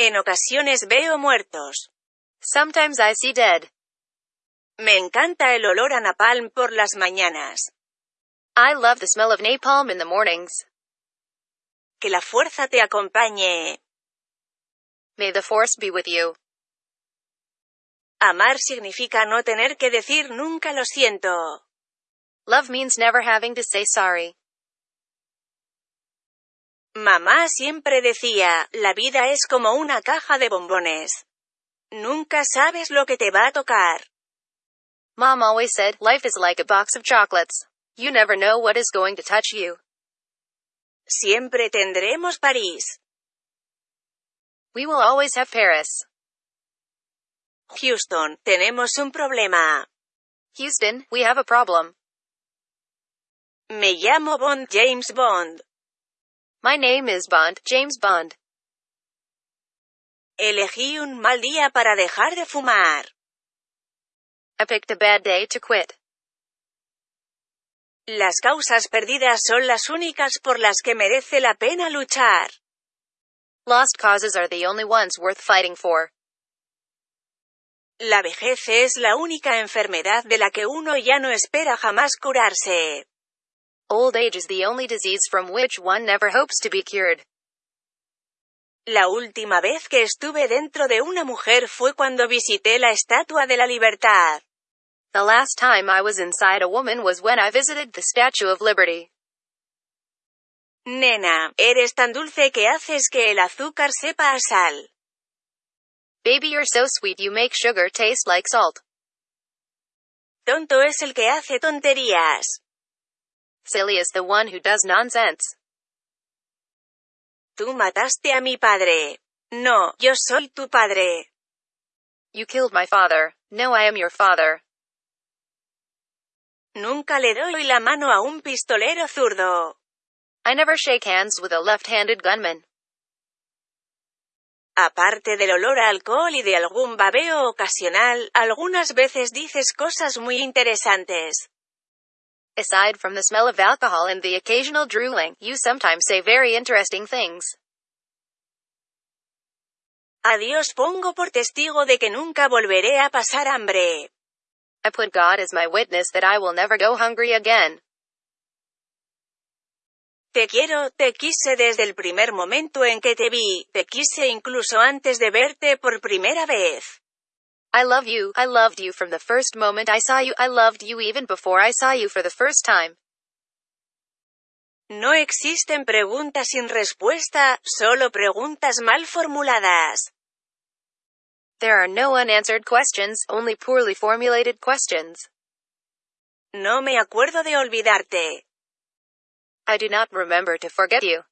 En ocasiones veo muertos. Sometimes I see dead. Me encanta el olor a napalm por las mañanas. I love the smell of napalm in the mornings. Que la fuerza te acompañe. May the force be with you. Amar significa no tener que decir nunca lo siento. Love means never having to say sorry. Mamá siempre decía, la vida es como una caja de bombones. Nunca sabes lo que te va a tocar. Mom always said, life is like a box of chocolates. You never know what is going to touch you. Siempre tendremos París. We will always have Paris. Houston, tenemos un problema. Houston, we have a problem. Me llamo Bond, James Bond. My name is Bond, James Bond. Elegí un mal día para dejar de fumar. I picked a bad day to quit. Las causas perdidas son las únicas por las que merece la pena luchar. Lost causes are the only ones worth fighting for. La vejez es la única enfermedad de la que uno ya no espera jamás curarse. Old age is the only disease from which one never hopes to be cured. La última vez que estuve dentro de una mujer fue cuando visité la Estatua de la Libertad. The last time I was inside a woman was when I visited the Statue of Liberty. Nena, eres tan dulce que haces que el azúcar sepa a sal. Baby, you're so sweet you make sugar taste like salt. Tonto es el que hace tonterías. Silly is the one who does nonsense. Tú mataste a mi padre. No, yo soy tu padre. You killed my father. No, I am your father. Nunca le doy la mano a un pistolero zurdo. I never shake hands with a left-handed gunman. Aparte del olor a alcohol y de algún babeo ocasional, algunas veces dices cosas muy interesantes. Aside from the smell of alcohol and the occasional drooling, you sometimes say very interesting things. A Dios pongo por testigo de que nunca volveré a pasar hambre. I put God as my witness that I will never go hungry again. Te quiero, te quise desde el primer momento en que te vi, te quise incluso antes de verte por primera vez. I love you, I loved you from the first moment I saw you, I loved you even before I saw you for the first time. No existen preguntas sin respuesta, solo preguntas mal formuladas. There are no unanswered questions, only poorly formulated questions. No me acuerdo de olvidarte. I do not remember to forget you.